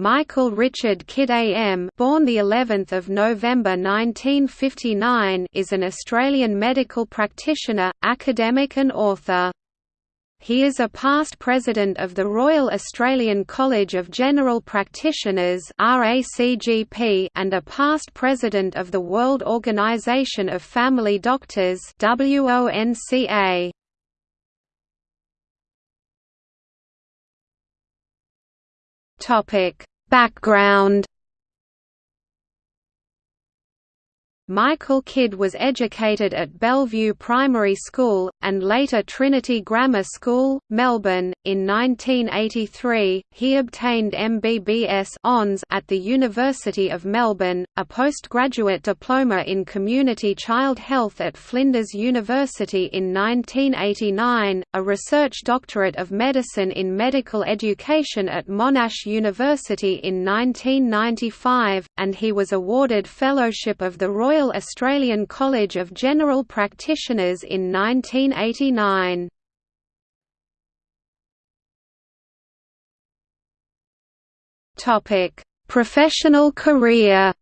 Michael Richard Kidd AM, born the 11th of November 1959, is an Australian medical practitioner, academic and author. He is a past president of the Royal Australian College of General Practitioners (RACGP) and a past president of the World Organisation of Family Doctors WONCA. Topic: Background Michael Kidd was educated at Bellevue Primary School, and later Trinity Grammar School, Melbourne. In 1983, he obtained MBBS at the University of Melbourne, a postgraduate diploma in Community Child Health at Flinders University in 1989, a research doctorate of medicine in medical education at Monash University in 1995, and he was awarded Fellowship of the Royal Royal Australian College of General Practitioners in 1989. Topic: Professional career.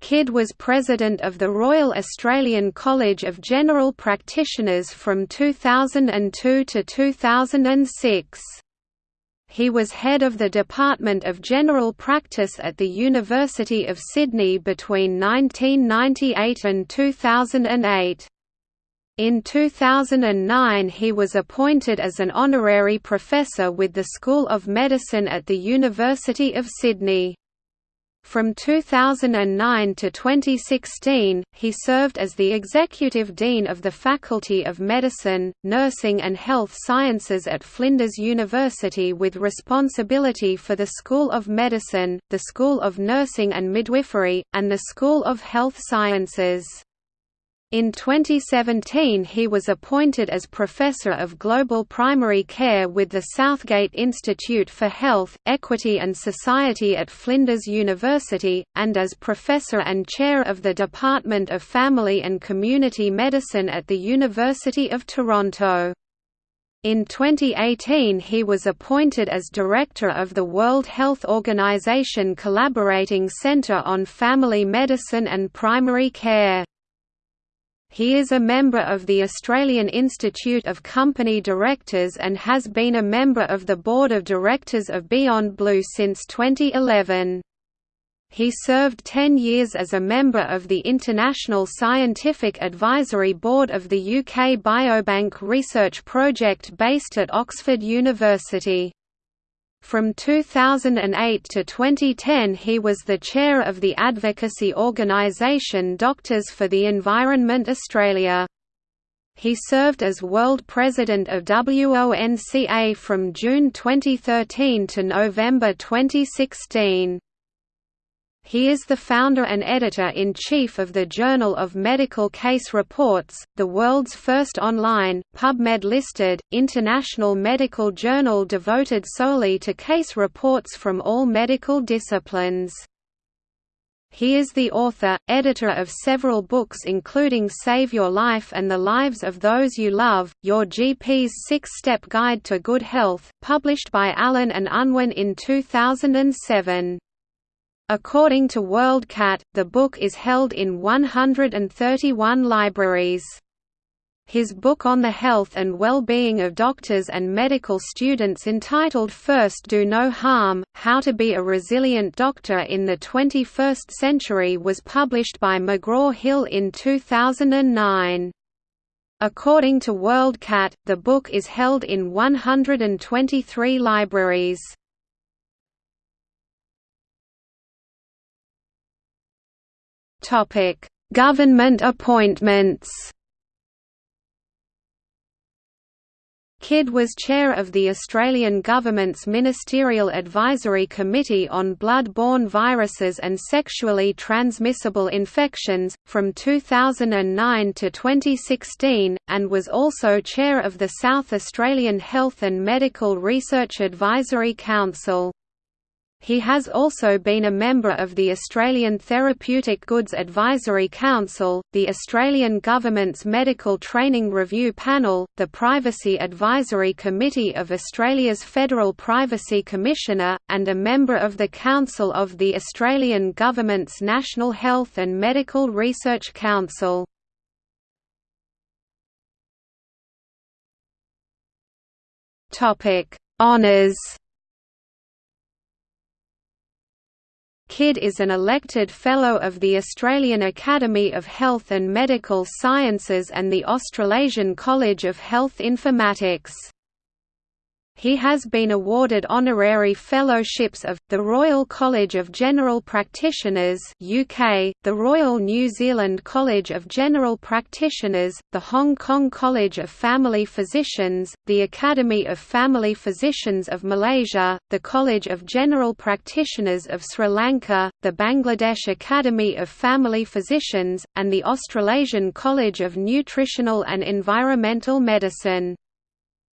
Kidd was president of the Royal Australian College of General Practitioners from 2002 to 2006. He was head of the Department of General Practice at the University of Sydney between 1998 and 2008. In 2009 he was appointed as an honorary professor with the School of Medicine at the University of Sydney. From 2009 to 2016, he served as the Executive Dean of the Faculty of Medicine, Nursing and Health Sciences at Flinders University with responsibility for the School of Medicine, the School of Nursing and Midwifery, and the School of Health Sciences. In 2017 he was appointed as Professor of Global Primary Care with the Southgate Institute for Health, Equity and Society at Flinders University, and as Professor and Chair of the Department of Family and Community Medicine at the University of Toronto. In 2018 he was appointed as Director of the World Health Organization Collaborating Center on Family Medicine and Primary Care. He is a member of the Australian Institute of Company Directors and has been a member of the Board of Directors of Beyond Blue since 2011. He served 10 years as a member of the International Scientific Advisory Board of the UK Biobank Research Project based at Oxford University. From 2008 to 2010 he was the chair of the advocacy organisation Doctors for the Environment Australia. He served as World President of WONCA from June 2013 to November 2016. He is the founder and editor-in-chief of the Journal of Medical Case Reports, the world's first online, PubMed-listed, international medical journal devoted solely to case reports from all medical disciplines. He is the author, editor of several books including Save Your Life and the Lives of Those You Love, Your GP's Six-Step Guide to Good Health, published by Allen and Unwin in 2007. According to WorldCat, the book is held in 131 libraries. His book on the health and well-being of doctors and medical students entitled First Do No Harm, How to Be a Resilient Doctor in the 21st Century was published by McGraw-Hill in 2009. According to WorldCat, the book is held in 123 libraries. Topic: Government appointments. Kidd was chair of the Australian Government's Ministerial Advisory Committee on Blood-borne Viruses and Sexually Transmissible Infections, from 2009 to 2016, and was also chair of the South Australian Health and Medical Research Advisory Council. He has also been a member of the Australian Therapeutic Goods Advisory Council, the Australian Government's Medical Training Review Panel, the Privacy Advisory Committee of Australia's Federal Privacy Commissioner, and a member of the Council of the Australian Government's National Health and Medical Research Council. Honours Kidd is an elected Fellow of the Australian Academy of Health and Medical Sciences and the Australasian College of Health Informatics. He has been awarded honorary fellowships of, the Royal College of General Practitioners UK, the Royal New Zealand College of General Practitioners, the Hong Kong College of Family Physicians, the Academy of Family Physicians of Malaysia, the College of General Practitioners of Sri Lanka, the Bangladesh Academy of Family Physicians, and the Australasian College of Nutritional and Environmental Medicine.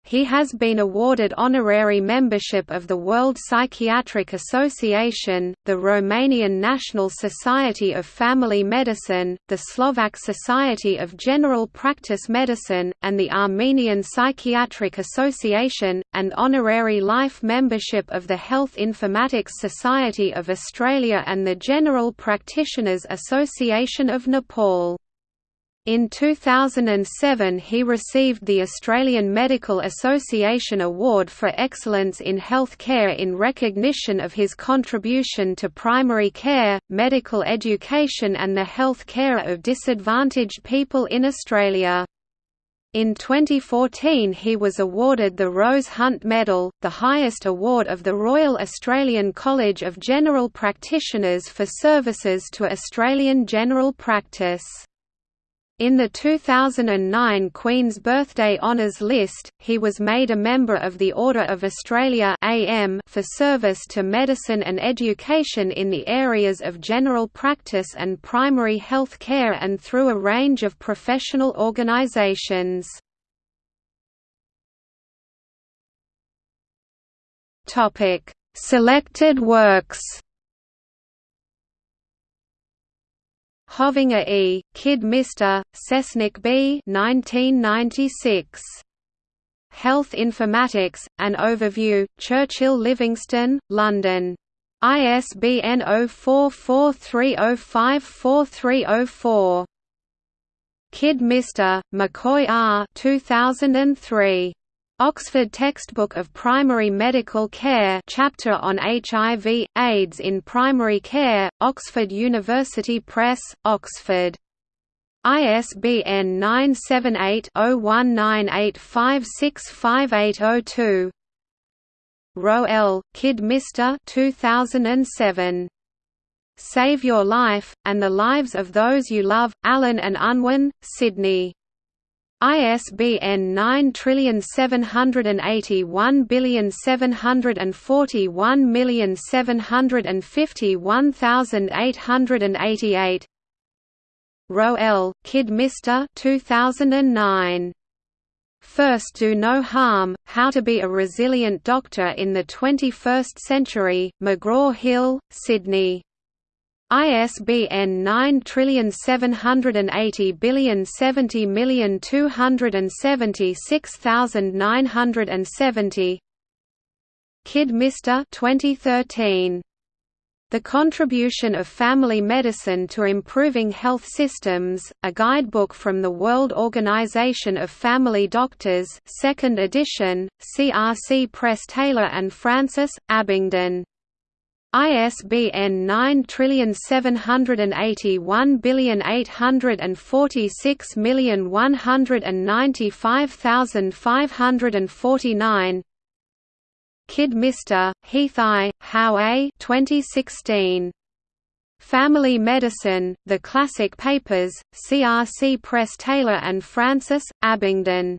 He has been awarded honorary membership of the World Psychiatric Association, the Romanian National Society of Family Medicine, the Slovak Society of General Practice Medicine, and the Armenian Psychiatric Association, and honorary life membership of the Health Informatics Society of Australia and the General Practitioners Association of Nepal. In 2007 he received the Australian Medical Association Award for Excellence in Health Care in recognition of his contribution to primary care, medical education and the health care of disadvantaged people in Australia. In 2014 he was awarded the Rose Hunt Medal, the highest award of the Royal Australian College of General Practitioners for services to Australian general practice. In the 2009 Queen's Birthday Honours list, he was made a member of the Order of Australia AM for service to medicine and education in the areas of general practice and primary health care and through a range of professional organisations. Selected works Hovenga E., Kidd Mr., Cesnik B. 1996. Health Informatics, An Overview, Churchill Livingstone, London. ISBN 0443054304. Kidd Mr., McCoy R. 2003. Oxford Textbook of Primary Medical Care chapter on HIV, AIDS in Primary Care, Oxford University Press, Oxford. ISBN 978-0198565802 Roel, Kidd Mr. 2007. Save Your Life, and the Lives of Those You Love, Allen and Unwin, Sydney. ISBN 9781741751888 Roel, Kidd Mr. 2009. First Do No Harm, How to Be a Resilient Doctor in the 21st Century, McGraw-Hill, Sydney ISBN 978070276,970 Kidd Mr. 2013. The Contribution of Family Medicine to Improving Health Systems, a guidebook from the World Organization of Family Doctors 2nd edition, CRC Press Taylor and Francis, Abingdon ISBN 9781846195549 Kidd Mr. Heath I. Howe A. 2016. Family Medicine, The Classic Papers, CRC Press Taylor and Francis, Abingdon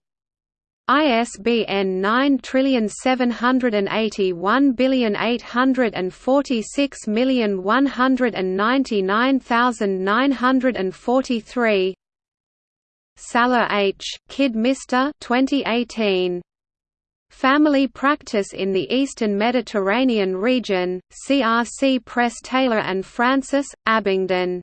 ISBN 9781846199943 Salah H., Kidd Mr. 2018. Family Practice in the Eastern Mediterranean Region, CRC Press Taylor and Francis, Abingdon.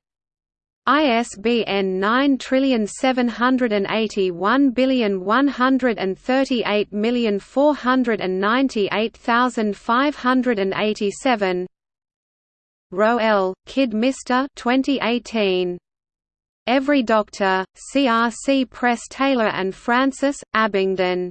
ISBN 9781138498587 Roel, Kidmister 2018. Every Doctor, CRC Press Taylor and Francis, Abingdon.